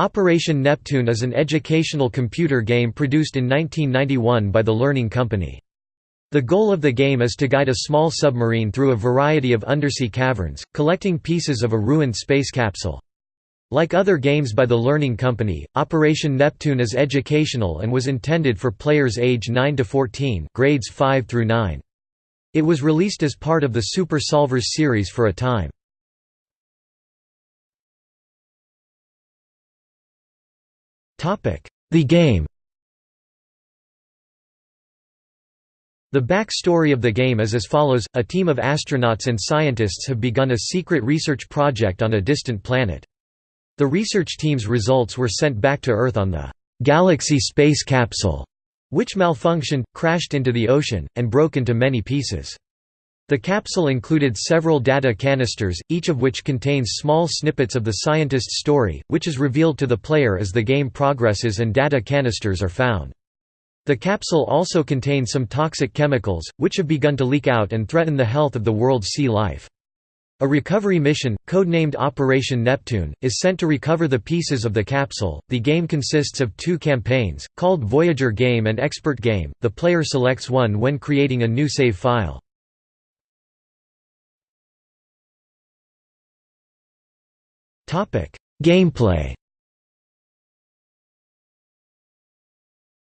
Operation Neptune is an educational computer game produced in 1991 by the Learning Company. The goal of the game is to guide a small submarine through a variety of undersea caverns, collecting pieces of a ruined space capsule. Like other games by the Learning Company, Operation Neptune is educational and was intended for players age 9 to 14, grades 5 through 9. It was released as part of the Super Solvers series for a time. The game The backstory of the game is as follows, a team of astronauts and scientists have begun a secret research project on a distant planet. The research team's results were sent back to Earth on the «Galaxy space capsule», which malfunctioned, crashed into the ocean, and broke into many pieces. The capsule included several data canisters, each of which contains small snippets of the scientist's story, which is revealed to the player as the game progresses and data canisters are found. The capsule also contains some toxic chemicals, which have begun to leak out and threaten the health of the world's sea life. A recovery mission, codenamed Operation Neptune, is sent to recover the pieces of the capsule. The game consists of two campaigns, called Voyager Game and Expert Game. The player selects one when creating a new save file. Gameplay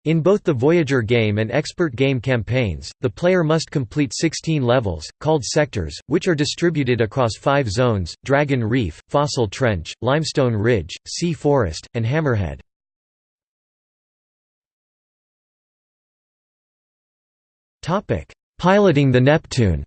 In both the Voyager game and Expert game campaigns, the player must complete 16 levels, called sectors, which are distributed across five zones, Dragon Reef, Fossil Trench, Limestone Ridge, Sea Forest, and Hammerhead. Piloting the Neptune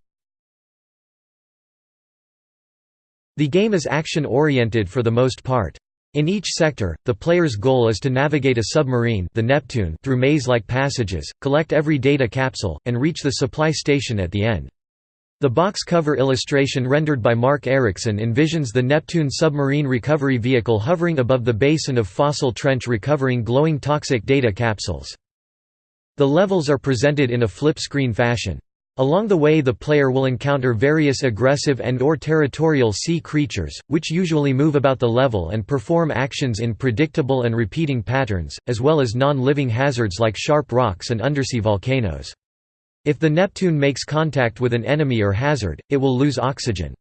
The game is action-oriented for the most part. In each sector, the player's goal is to navigate a submarine the Neptune through maze-like passages, collect every data capsule, and reach the supply station at the end. The box cover illustration rendered by Marc Ericksen envisions the Neptune submarine recovery vehicle hovering above the basin of Fossil Trench recovering glowing toxic data capsules. The levels are presented in a flip-screen fashion. Along the way the player will encounter various aggressive and or territorial sea creatures, which usually move about the level and perform actions in predictable and repeating patterns, as well as non-living hazards like sharp rocks and undersea volcanoes. If the Neptune makes contact with an enemy or hazard, it will lose oxygen.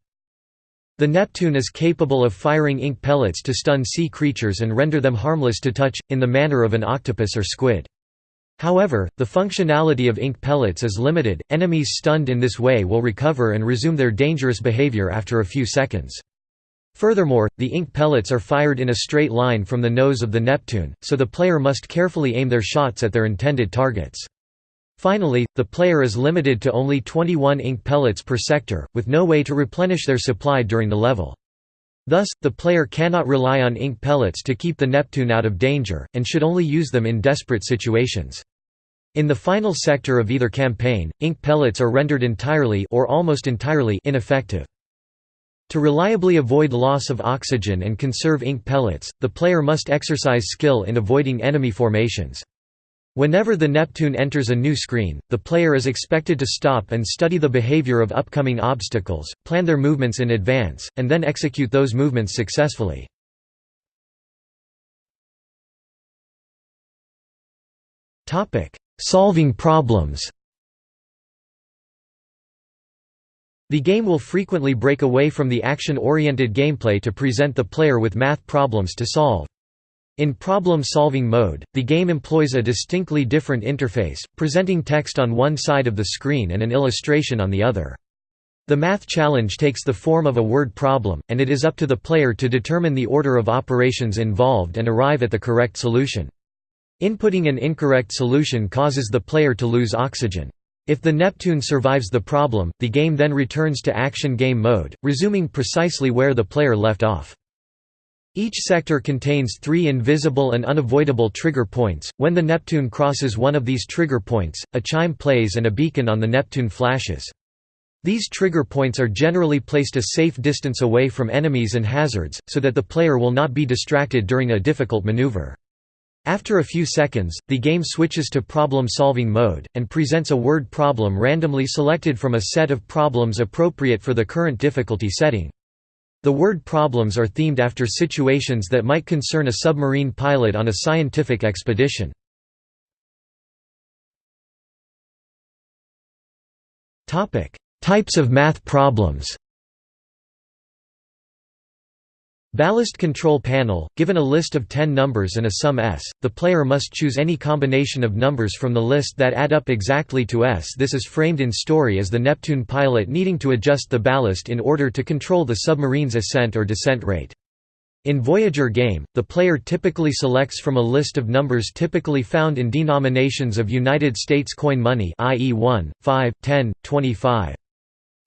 The Neptune is capable of firing ink pellets to stun sea creatures and render them harmless to touch, in the manner of an octopus or squid. However, the functionality of ink pellets is limited, enemies stunned in this way will recover and resume their dangerous behavior after a few seconds. Furthermore, the ink pellets are fired in a straight line from the nose of the Neptune, so the player must carefully aim their shots at their intended targets. Finally, the player is limited to only 21 ink pellets per sector, with no way to replenish their supply during the level. Thus, the player cannot rely on ink pellets to keep the Neptune out of danger, and should only use them in desperate situations. In the final sector of either campaign, ink pellets are rendered entirely or almost entirely ineffective. To reliably avoid loss of oxygen and conserve ink pellets, the player must exercise skill in avoiding enemy formations. Whenever the Neptune enters a new screen, the player is expected to stop and study the behavior of upcoming obstacles, plan their movements in advance, and then execute those movements successfully. Solving problems The game will frequently break away from the action-oriented gameplay to present the player with math problems to solve. In problem-solving mode, the game employs a distinctly different interface, presenting text on one side of the screen and an illustration on the other. The math challenge takes the form of a word problem, and it is up to the player to determine the order of operations involved and arrive at the correct solution. Inputting an incorrect solution causes the player to lose oxygen. If the Neptune survives the problem, the game then returns to action game mode, resuming precisely where the player left off. Each sector contains three invisible and unavoidable trigger points. When the Neptune crosses one of these trigger points, a chime plays and a beacon on the Neptune flashes. These trigger points are generally placed a safe distance away from enemies and hazards, so that the player will not be distracted during a difficult maneuver. After a few seconds, the game switches to problem-solving mode, and presents a word problem randomly selected from a set of problems appropriate for the current difficulty setting. The word problems are themed after situations that might concern a submarine pilot on a scientific expedition. Types of math problems Ballast control panel – Given a list of 10 numbers and a sum s, the player must choose any combination of numbers from the list that add up exactly to s. This is framed in story as the Neptune pilot needing to adjust the ballast in order to control the submarine's ascent or descent rate. In Voyager game, the player typically selects from a list of numbers typically found in denominations of United States coin money i.e. 1, 5, 10, 25.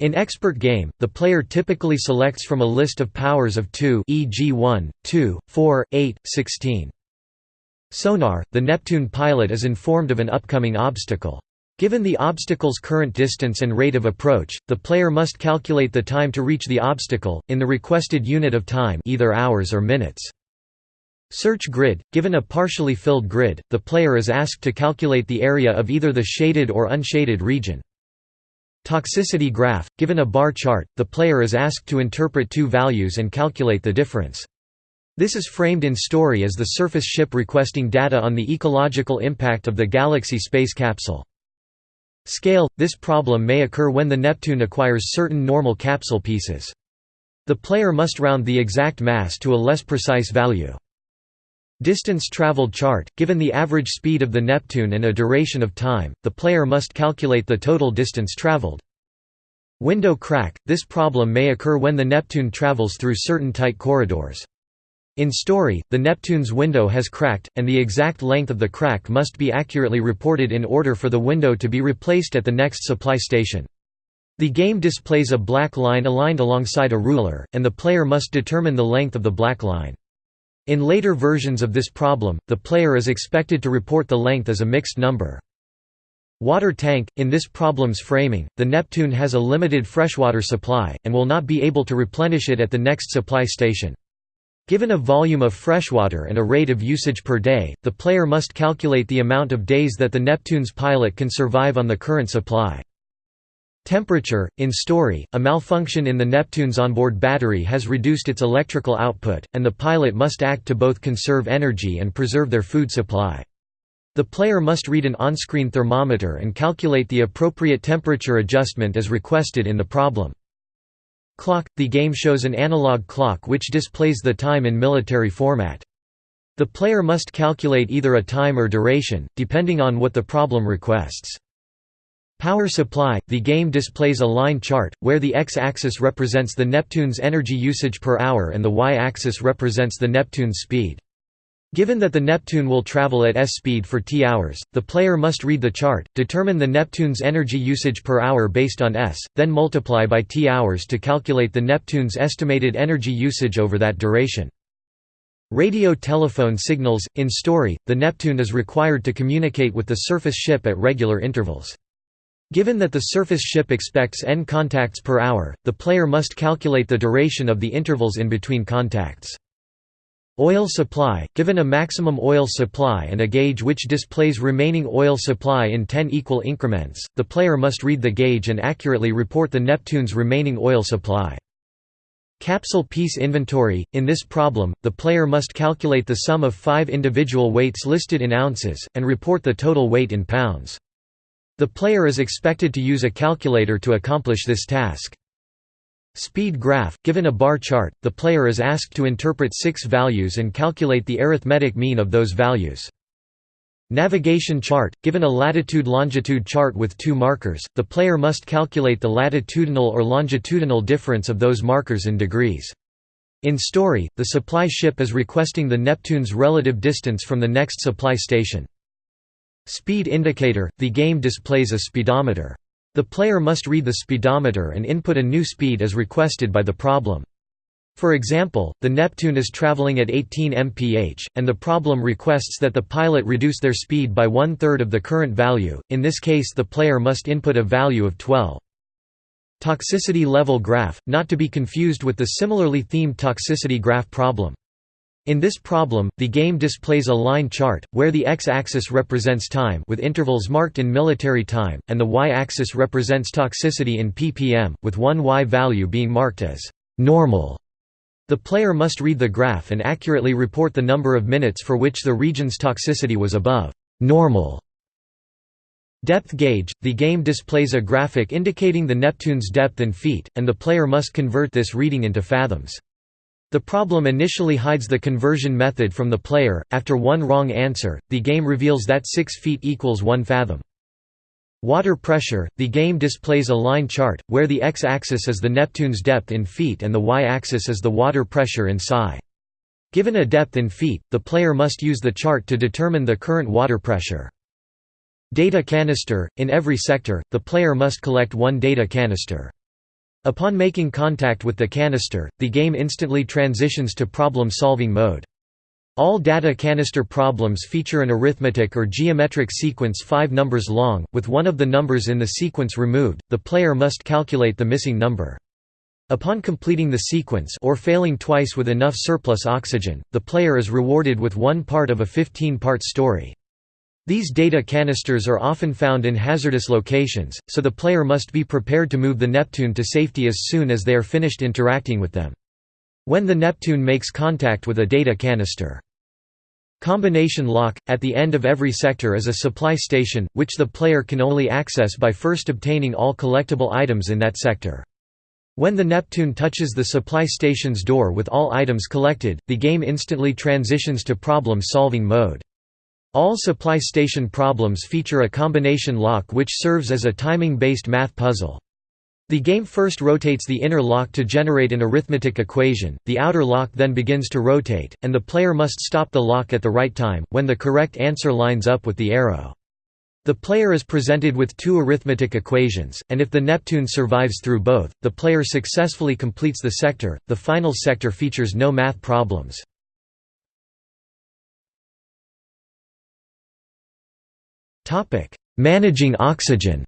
In Expert Game, the player typically selects from a list of powers of 2 e.g. 1, 2, 4, 8, 16. Sonar, the Neptune pilot is informed of an upcoming obstacle. Given the obstacle's current distance and rate of approach, the player must calculate the time to reach the obstacle, in the requested unit of time either hours or minutes. Search grid – Given a partially filled grid, the player is asked to calculate the area of either the shaded or unshaded region. Toxicity graph – Given a bar chart, the player is asked to interpret two values and calculate the difference. This is framed in story as the surface ship requesting data on the ecological impact of the Galaxy space capsule. Scale – This problem may occur when the Neptune acquires certain normal capsule pieces. The player must round the exact mass to a less precise value. Distance traveled chart – Given the average speed of the Neptune and a duration of time, the player must calculate the total distance traveled. Window crack – This problem may occur when the Neptune travels through certain tight corridors. In story, the Neptune's window has cracked, and the exact length of the crack must be accurately reported in order for the window to be replaced at the next supply station. The game displays a black line aligned alongside a ruler, and the player must determine the length of the black line. In later versions of this problem, the player is expected to report the length as a mixed number. Water tank – In this problem's framing, the Neptune has a limited freshwater supply, and will not be able to replenish it at the next supply station. Given a volume of freshwater and a rate of usage per day, the player must calculate the amount of days that the Neptune's pilot can survive on the current supply. Temperature – In story, a malfunction in the Neptune's onboard battery has reduced its electrical output, and the pilot must act to both conserve energy and preserve their food supply. The player must read an on-screen thermometer and calculate the appropriate temperature adjustment as requested in the problem. Clock – The game shows an analog clock which displays the time in military format. The player must calculate either a time or duration, depending on what the problem requests. Power supply – The game displays a line chart, where the x-axis represents the Neptune's energy usage per hour and the y-axis represents the Neptune's speed. Given that the Neptune will travel at s speed for t hours, the player must read the chart, determine the Neptune's energy usage per hour based on s, then multiply by t hours to calculate the Neptune's estimated energy usage over that duration. Radio telephone signals – In story, the Neptune is required to communicate with the surface ship at regular intervals. Given that the surface ship expects n contacts per hour, the player must calculate the duration of the intervals in between contacts. Oil supply – Given a maximum oil supply and a gauge which displays remaining oil supply in 10 equal increments, the player must read the gauge and accurately report the Neptune's remaining oil supply. Capsule piece inventory – In this problem, the player must calculate the sum of five individual weights listed in ounces, and report the total weight in pounds. The player is expected to use a calculator to accomplish this task. Speed graph – Given a bar chart, the player is asked to interpret six values and calculate the arithmetic mean of those values. Navigation chart – Given a latitude-longitude chart with two markers, the player must calculate the latitudinal or longitudinal difference of those markers in degrees. In story, the supply ship is requesting the Neptune's relative distance from the next supply station. Speed indicator – The game displays a speedometer. The player must read the speedometer and input a new speed as requested by the problem. For example, the Neptune is traveling at 18 mph, and the problem requests that the pilot reduce their speed by one-third of the current value, in this case the player must input a value of 12. Toxicity level graph, not to be confused with the similarly themed toxicity graph problem. In this problem, the game displays a line chart, where the x-axis represents time with intervals marked in military time, and the y-axis represents toxicity in ppm, with one y value being marked as «normal» The player must read the graph and accurately report the number of minutes for which the region's toxicity was above normal. Depth gauge – The game displays a graphic indicating the Neptune's depth in feet, and the player must convert this reading into fathoms. The problem initially hides the conversion method from the player, after one wrong answer, the game reveals that 6 feet equals 1 fathom. Water pressure – The game displays a line chart, where the x-axis is the Neptune's depth in feet and the y-axis is the water pressure in psi. Given a depth in feet, the player must use the chart to determine the current water pressure. Data canister – In every sector, the player must collect one data canister. Upon making contact with the canister, the game instantly transitions to problem-solving mode. All data canister problems feature an arithmetic or geometric sequence five numbers long, with one of the numbers in the sequence removed, the player must calculate the missing number. Upon completing the sequence or failing twice with enough surplus oxygen, the player is rewarded with one part of a 15-part story. These data canisters are often found in hazardous locations, so the player must be prepared to move the Neptune to safety as soon as they are finished interacting with them. When the Neptune makes contact with a data canister. Combination lock – At the end of every sector is a supply station, which the player can only access by first obtaining all collectible items in that sector. When the Neptune touches the supply station's door with all items collected, the game instantly transitions to problem-solving mode. All supply station problems feature a combination lock which serves as a timing-based math puzzle. The game first rotates the inner lock to generate an arithmetic equation, the outer lock then begins to rotate, and the player must stop the lock at the right time, when the correct answer lines up with the arrow. The player is presented with two arithmetic equations, and if the Neptune survives through both, the player successfully completes the sector. The final sector features no math problems. Managing oxygen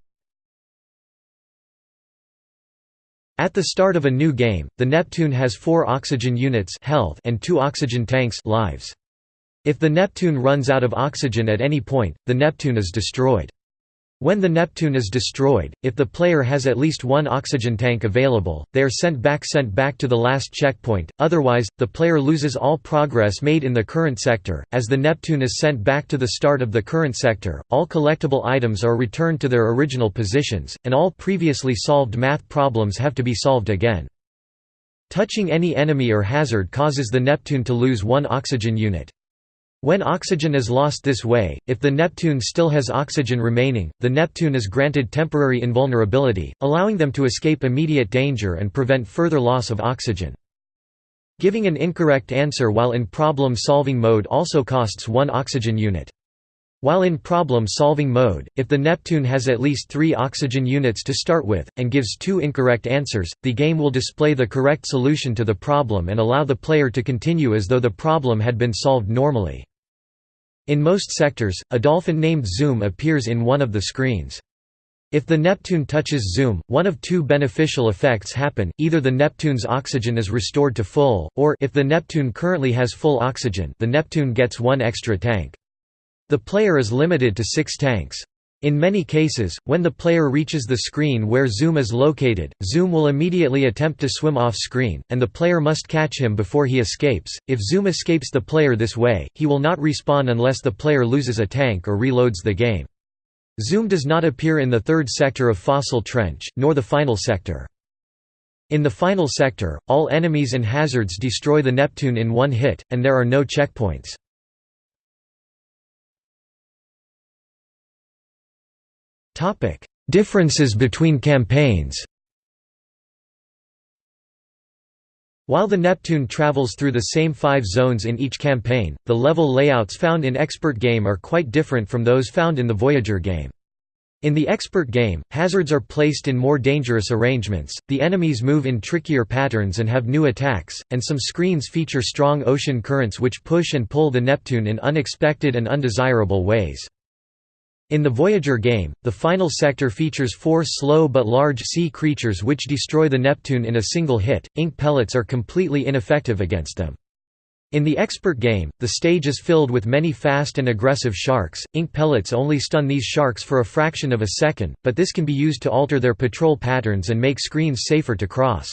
At the start of a new game, the Neptune has four oxygen units health and two oxygen tanks lives. If the Neptune runs out of oxygen at any point, the Neptune is destroyed. When the Neptune is destroyed, if the player has at least one oxygen tank available, they are sent back sent back to the last checkpoint, otherwise, the player loses all progress made in the current sector. As the Neptune is sent back to the start of the current sector, all collectible items are returned to their original positions, and all previously solved math problems have to be solved again. Touching any enemy or hazard causes the Neptune to lose one oxygen unit. When oxygen is lost this way, if the Neptune still has oxygen remaining, the Neptune is granted temporary invulnerability, allowing them to escape immediate danger and prevent further loss of oxygen. Giving an incorrect answer while in problem-solving mode also costs one oxygen unit. While in problem-solving mode, if the Neptune has at least three oxygen units to start with, and gives two incorrect answers, the game will display the correct solution to the problem and allow the player to continue as though the problem had been solved normally. In most sectors, a dolphin named Zoom appears in one of the screens. If the Neptune touches Zoom, one of two beneficial effects happen, either the Neptune's oxygen is restored to full, or if the Neptune currently has full oxygen the Neptune gets one extra tank. The player is limited to six tanks. In many cases, when the player reaches the screen where Zoom is located, Zoom will immediately attempt to swim off screen, and the player must catch him before he escapes. If Zoom escapes the player this way, he will not respawn unless the player loses a tank or reloads the game. Zoom does not appear in the third sector of Fossil Trench, nor the final sector. In the final sector, all enemies and hazards destroy the Neptune in one hit, and there are no checkpoints. Topic: Differences between campaigns. While the Neptune travels through the same five zones in each campaign, the level layouts found in Expert Game are quite different from those found in the Voyager game. In the Expert Game, hazards are placed in more dangerous arrangements, the enemies move in trickier patterns and have new attacks, and some screens feature strong ocean currents which push and pull the Neptune in unexpected and undesirable ways. In the Voyager game, the final sector features four slow but large sea creatures which destroy the Neptune in a single hit, ink pellets are completely ineffective against them. In the expert game, the stage is filled with many fast and aggressive sharks, ink pellets only stun these sharks for a fraction of a second, but this can be used to alter their patrol patterns and make screens safer to cross.